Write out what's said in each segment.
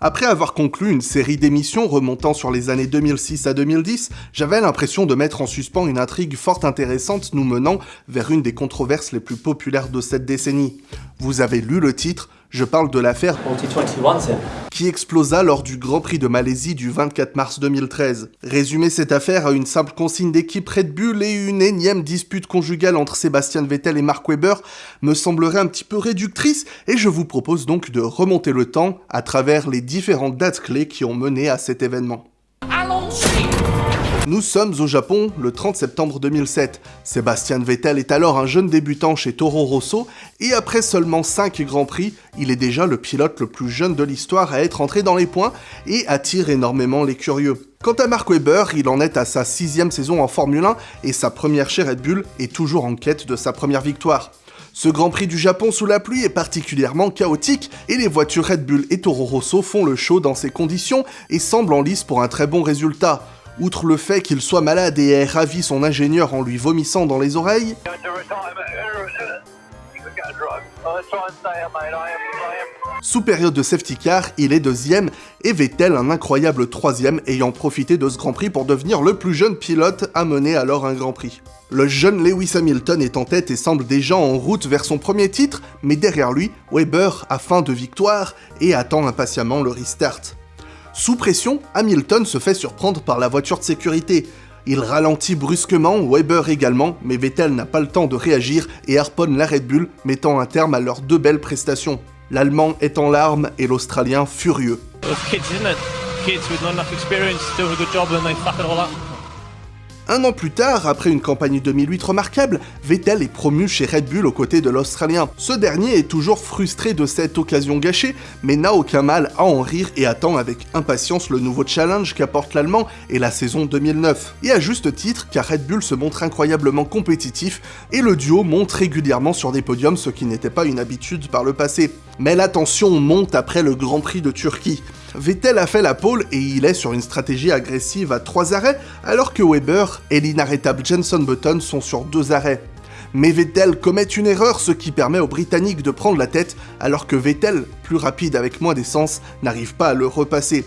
Après avoir conclu une série d'émissions remontant sur les années 2006 à 2010, j'avais l'impression de mettre en suspens une intrigue fort intéressante nous menant vers une des controverses les plus populaires de cette décennie. Vous avez lu le titre, je parle de l'affaire qui explosa lors du Grand Prix de Malaisie du 24 mars 2013. Résumer cette affaire à une simple consigne d'équipe Red Bull et une énième dispute conjugale entre Sébastien Vettel et Mark Webber me semblerait un petit peu réductrice et je vous propose donc de remonter le temps à travers les différentes dates clés qui ont mené à cet événement. Nous sommes au Japon le 30 septembre 2007. Sébastien Vettel est alors un jeune débutant chez Toro Rosso et après seulement 5 Grands Prix, il est déjà le pilote le plus jeune de l'histoire à être entré dans les points et attire énormément les curieux. Quant à Mark Webber, il en est à sa sixième saison en Formule 1 et sa première chez Red Bull est toujours en quête de sa première victoire. Ce Grand Prix du Japon sous la pluie est particulièrement chaotique et les voitures Red Bull et Toro Rosso font le show dans ces conditions et semblent en lice pour un très bon résultat. Outre le fait qu'il soit malade et ait ravi son ingénieur en lui vomissant dans les oreilles, sous période de safety car, il est deuxième et Vettel un incroyable troisième ayant profité de ce Grand Prix pour devenir le plus jeune pilote à mener alors un Grand Prix. Le jeune Lewis Hamilton est en tête et semble déjà en route vers son premier titre, mais derrière lui, Weber a faim de victoire et attend impatiemment le restart. Sous pression, Hamilton se fait surprendre par la voiture de sécurité. Il ralentit brusquement, Weber également, mais Vettel n'a pas le temps de réagir et harponne la Red Bull, mettant un terme à leurs deux belles prestations. L'Allemand est en larmes et l'Australien furieux. Un an plus tard, après une campagne 2008 remarquable, Vettel est promu chez Red Bull aux côtés de l'Australien. Ce dernier est toujours frustré de cette occasion gâchée, mais n'a aucun mal à en rire et attend avec impatience le nouveau challenge qu'apporte l'Allemand et la saison 2009. Et à juste titre, car Red Bull se montre incroyablement compétitif et le duo monte régulièrement sur des podiums, ce qui n'était pas une habitude par le passé. Mais la tension monte après le Grand Prix de Turquie. Vettel a fait la pole et il est sur une stratégie agressive à 3 arrêts, alors que Weber et l'inarrêtable Jenson Button sont sur 2 arrêts. Mais Vettel commet une erreur, ce qui permet aux Britanniques de prendre la tête, alors que Vettel, plus rapide avec moins d'essence, n'arrive pas à le repasser.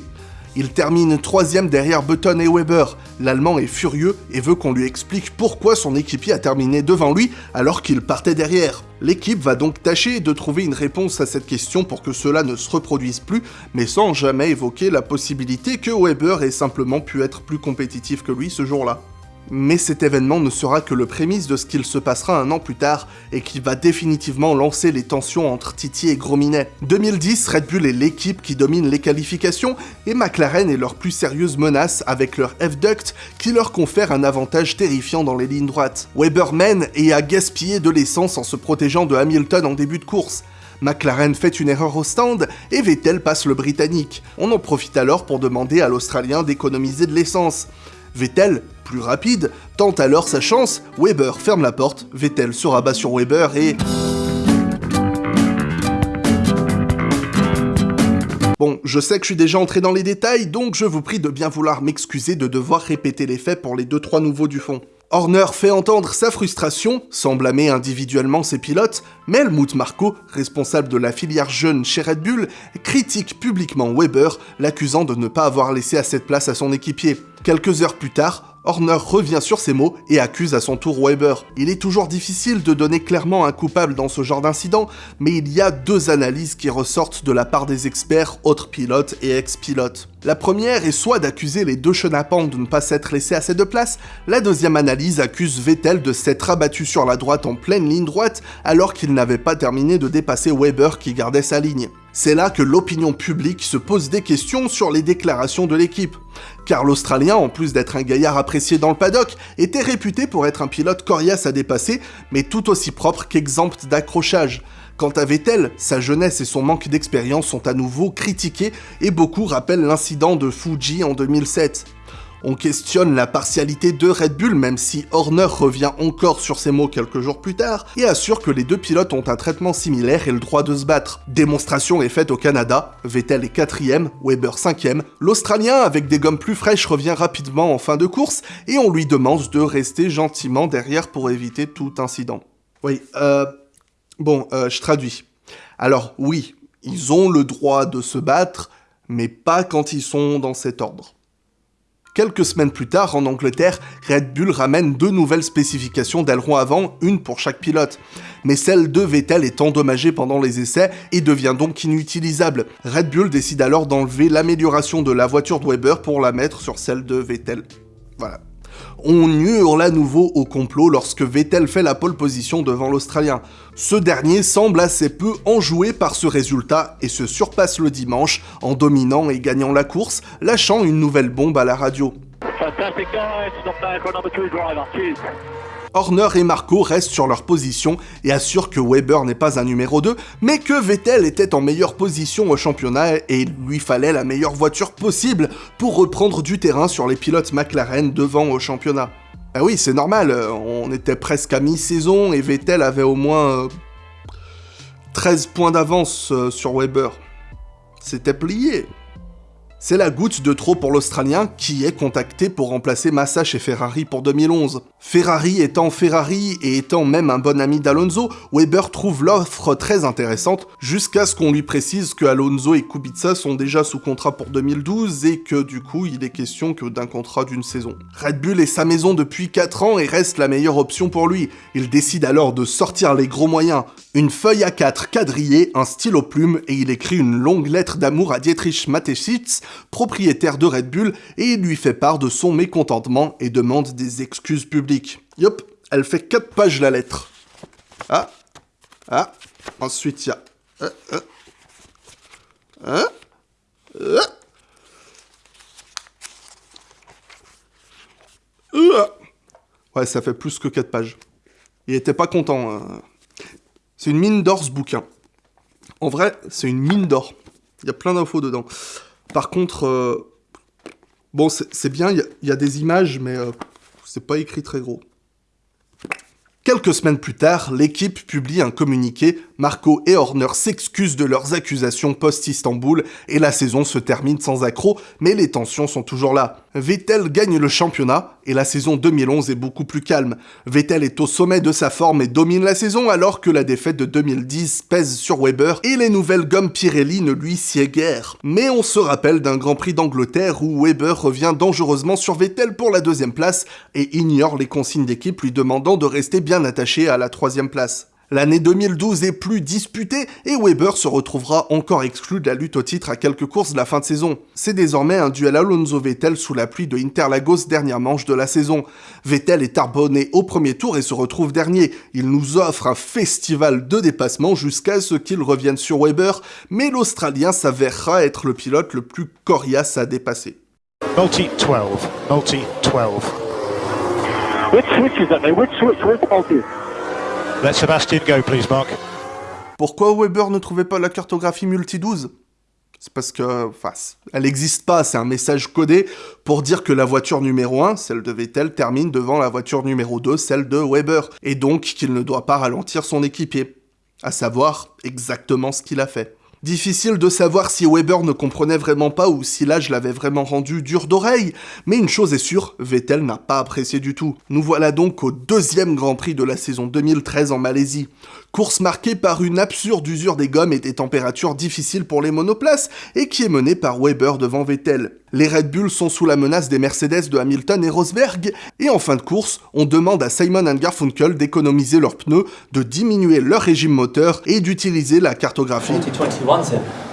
Il termine troisième derrière Button et Weber. L'Allemand est furieux et veut qu'on lui explique pourquoi son équipier a terminé devant lui alors qu'il partait derrière. L'équipe va donc tâcher de trouver une réponse à cette question pour que cela ne se reproduise plus, mais sans jamais évoquer la possibilité que Weber ait simplement pu être plus compétitif que lui ce jour-là. Mais cet événement ne sera que le prémisse de ce qu'il se passera un an plus tard et qui va définitivement lancer les tensions entre Titi et Grominet. 2010, Red Bull est l'équipe qui domine les qualifications et McLaren est leur plus sérieuse menace avec leur F-Duct qui leur confère un avantage terrifiant dans les lignes droites. Weber mène et a gaspillé de l'essence en se protégeant de Hamilton en début de course. McLaren fait une erreur au stand et Vettel passe le britannique. On en profite alors pour demander à l'Australien d'économiser de l'essence. Vettel, plus rapide, tente alors sa chance, Weber ferme la porte, Vettel se rabat sur Weber et... Bon, je sais que je suis déjà entré dans les détails, donc je vous prie de bien vouloir m'excuser de devoir répéter les faits pour les 2-3 nouveaux du fond. Horner fait entendre sa frustration, sans blâmer individuellement ses pilotes, mais Helmut Marko, responsable de la filière jeune chez Red Bull, critique publiquement Weber, l'accusant de ne pas avoir laissé assez de place à son équipier. Quelques heures plus tard, Horner revient sur ses mots et accuse à son tour Weber. Il est toujours difficile de donner clairement un coupable dans ce genre d'incident, mais il y a deux analyses qui ressortent de la part des experts, autres pilotes et ex-pilotes. La première est soit d'accuser les deux chenapans de ne pas s'être laissés assez de place, la deuxième analyse accuse Vettel de s'être abattu sur la droite en pleine ligne droite alors qu'il n'avait pas terminé de dépasser Weber qui gardait sa ligne. C'est là que l'opinion publique se pose des questions sur les déclarations de l'équipe. Car l'Australien, en plus d'être un gaillard apprécié dans le paddock, était réputé pour être un pilote coriace à dépasser, mais tout aussi propre qu'exempt d'accrochage. Quant à Vettel, sa jeunesse et son manque d'expérience sont à nouveau critiqués et beaucoup rappellent l'incident de Fuji en 2007. On questionne la partialité de Red Bull même si Horner revient encore sur ses mots quelques jours plus tard et assure que les deux pilotes ont un traitement similaire et le droit de se battre. Démonstration est faite au Canada, Vettel est quatrième, Weber cinquième, l'Australien avec des gommes plus fraîches revient rapidement en fin de course et on lui demande de rester gentiment derrière pour éviter tout incident. Oui, euh... Bon, euh, je traduis. Alors oui, ils ont le droit de se battre, mais pas quand ils sont dans cet ordre. Quelques semaines plus tard, en Angleterre, Red Bull ramène deux nouvelles spécifications d'aileron avant, une pour chaque pilote. Mais celle de Vettel est endommagée pendant les essais et devient donc inutilisable. Red Bull décide alors d'enlever l'amélioration de la voiture de Weber pour la mettre sur celle de Vettel. Voilà. On hurle à nouveau au complot lorsque Vettel fait la pole position devant l'Australien. Ce dernier semble assez peu enjoué par ce résultat et se surpasse le dimanche en dominant et gagnant la course, lâchant une nouvelle bombe à la radio. Horner et Marco restent sur leur position et assurent que Weber n'est pas un numéro 2, mais que Vettel était en meilleure position au championnat et il lui fallait la meilleure voiture possible pour reprendre du terrain sur les pilotes McLaren devant au championnat. Ah oui, c'est normal, on était presque à mi-saison et Vettel avait au moins 13 euh, points d'avance euh, sur Weber. C'était plié. C'est la goutte de trop pour l'Australien qui est contacté pour remplacer Massa chez Ferrari pour 2011. Ferrari étant Ferrari et étant même un bon ami d'Alonso, Weber trouve l'offre très intéressante jusqu'à ce qu'on lui précise que Alonso et Kubica sont déjà sous contrat pour 2012 et que du coup il est question que d'un contrat d'une saison. Red Bull est sa maison depuis 4 ans et reste la meilleure option pour lui. Il décide alors de sortir les gros moyens, une feuille à 4 quadrillée, un stylo plume et il écrit une longue lettre d'amour à Dietrich Mateschitz propriétaire de Red Bull, et il lui fait part de son mécontentement et demande des excuses publiques. Yop, elle fait 4 pages la lettre. Ah, ah, ensuite il y a... Hein, hein, hein, hein. Ouais, ça fait plus que 4 pages. Il était pas content. Hein. C'est une mine d'or ce bouquin. En vrai, c'est une mine d'or. Il y a plein d'infos dedans. Par contre, euh, bon, c'est bien, il y, a des images, mais euh, c'est pas écrit très gros. Quelques semaines plus tard, l'équipe publie un communiqué, Marco et Horner s'excusent de leurs accusations post-Istanbul et la saison se termine sans accroc, mais les tensions sont toujours là. Vettel gagne le championnat et la saison 2011 est beaucoup plus calme. Vettel est au sommet de sa forme et domine la saison alors que la défaite de 2010 pèse sur Weber et les nouvelles gommes Pirelli ne lui sied guère. Mais on se rappelle d'un Grand Prix d'Angleterre où Weber revient dangereusement sur Vettel pour la deuxième place et ignore les consignes d'équipe lui demandant de rester bien attaché à la troisième place. L'année 2012 est plus disputée et Weber se retrouvera encore exclu de la lutte au titre à quelques courses de la fin de saison. C'est désormais un duel Alonso-Vettel sous la pluie de Interlagos dernière manche de la saison. Vettel est arbonné au premier tour et se retrouve dernier. Il nous offre un festival de dépassement jusqu'à ce qu'il revienne sur Weber, mais l'Australien s'avérera être le pilote le plus coriace à dépasser. Multi 12, multi 12. Which switch is that, Which switch? multi? Let Sebastian go, please, Mark. Pourquoi Weber ne trouvait pas la cartographie multi-12 C'est parce que, enfin, elle n'existe pas, c'est un message codé pour dire que la voiture numéro 1, celle de Vettel, termine devant la voiture numéro 2, celle de Weber, et donc qu'il ne doit pas ralentir son équipier. À savoir exactement ce qu'il a fait. Difficile de savoir si Weber ne comprenait vraiment pas ou si l'âge l'avait vraiment rendu dur d'oreille, mais une chose est sûre, Vettel n'a pas apprécié du tout. Nous voilà donc au deuxième Grand Prix de la saison 2013 en Malaisie. Course marquée par une absurde usure des gommes et des températures difficiles pour les monoplaces, et qui est menée par Weber devant Vettel. Les Red Bull sont sous la menace des Mercedes de Hamilton et Rosberg, et en fin de course, on demande à Simon Garfunkel d'économiser leurs pneus, de diminuer leur régime moteur et d'utiliser la cartographie.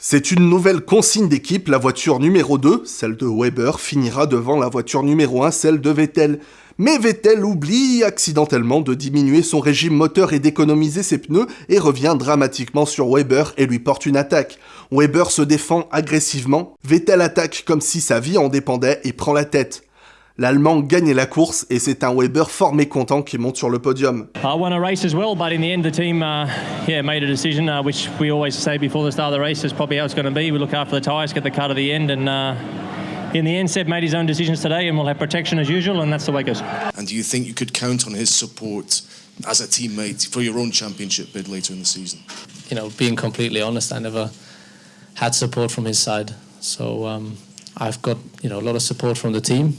C'est une nouvelle consigne d'équipe, la voiture numéro 2, celle de Weber, finira devant la voiture numéro 1, celle de Vettel mais Vettel oublie accidentellement de diminuer son régime moteur et d'économiser ses pneus et revient dramatiquement sur Weber et lui porte une attaque. Weber se défend agressivement, Vettel attaque comme si sa vie en dépendait et prend la tête. L'Allemand gagne la course et c'est un Weber fort mécontent qui monte sur le podium. I won a race as well, but in the end the team uh, yeah, made a decision uh, which we always say before the start of the race is probably how it's going to be. We look after the tyres, get the cut at the end and uh, in the end, Seb made his own decisions today, and we'll have protection as usual, and that's the way it goes. And do you think you could count on his support as a teammate for your own championship bid later in the season? You know, being completely honest, I never had support from his side. So um, I've got you know a lot of support from the team,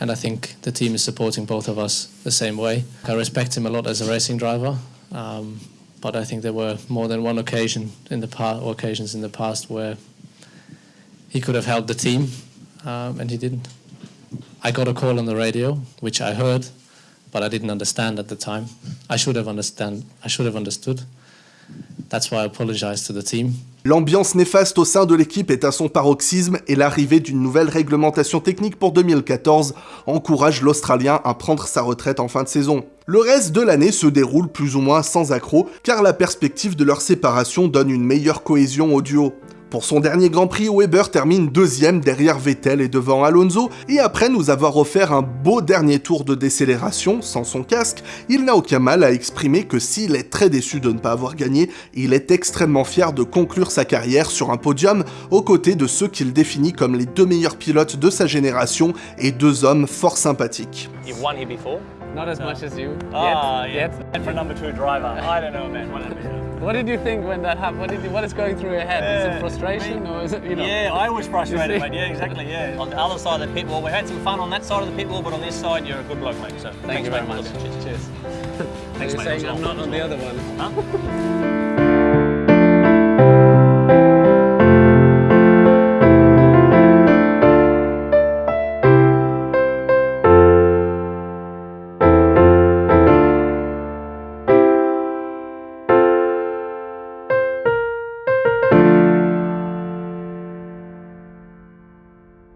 and I think the team is supporting both of us the same way. I respect him a lot as a racing driver, um, but I think there were more than one occasion in the past, occasions in the past where he could have helped the team, um, and he didn't. I got a call on the radio, which I heard, but I didn't understand at the time. I should have understand. I should have understood. That's why I apologize to the team. L'ambiance néfaste au sein de l'équipe est à son paroxysme et l'arrivée d'une nouvelle réglementation technique pour 2014 encourage l'Australien à prendre sa retraite en fin de saison. Le reste de l'année se déroule plus ou moins sans accroc car la perspective de leur séparation donne une meilleure cohésion au duo. Pour son dernier Grand Prix, Weber termine deuxième derrière Vettel et devant Alonso, et après nous avoir offert un beau dernier tour de décélération sans son casque, il n'a aucun mal à exprimer que s'il est très déçu de ne pas avoir gagné, il est extrêmement fier de conclure sa carrière sur un podium aux côtés de ceux qu'il définit comme les deux meilleurs pilotes de sa génération et deux hommes fort sympathiques. Not as much as you. Ah, yeah. And for number two driver, I don't know, man. Whatever. What did you think when that happened? What, did you, what is going through your head? is it frustration or is it, you know? Yeah, I was frustrated, mate. Yeah, exactly, yeah. On the other side of the pit wall, we had some fun on that side of the pit wall, but on this side, you're a good bloke, mate. So Thank thanks, you very mate. much. Cheers. Cheers. Thanks, You're mate. saying I'm not on the other one. Huh?